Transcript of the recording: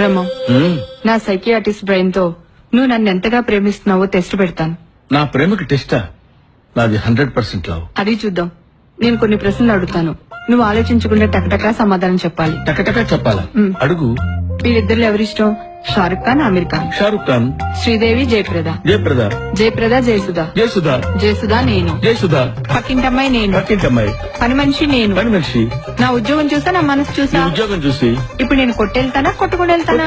బ్రహ్మం. నా సైకియాటిస్ట్ బ్రెయిన్తో నువ్వు నన్ను ఎంతగా ప్రేమిస్తున్నావో టెస్ట్ పెడతాను. నా ప్రేమకి టెస్టా? నాది హండ్రెడ్ పర్సెంట్ లవ్. అది చూద్దాం. నేను కొన్ని ప్రశ్నలు అడుగుతాను. నువ్వు ఆలోచించకుండా టకటకా సమాధానం చెప్పాలి. టకటక చెప్పాలా. అడుగు. వీరిద్దరు ఎవరిష్టం? షారుఖ్ ఖాన్ ఆమిర్ ఖాన్. షారుఖ్ ఖాన్. శ్రీదేవి జయప్రద. జయప్రద. జయప్రద జయసుధ. జయసుధా. జయసుధ నేను. జయసుధా. పక్కింటమ్మాయి నేను. పక్కింటమ్మాయి. పని మనిషి నేను. పని మనిషి నా ఉద్యోగం చూసా నా మనసు చూసా? ఉద్యోగం చూసి. ఇప్పుడు నేను కొట్టెళ్తానా కొట్టుకుని వెళ్తానా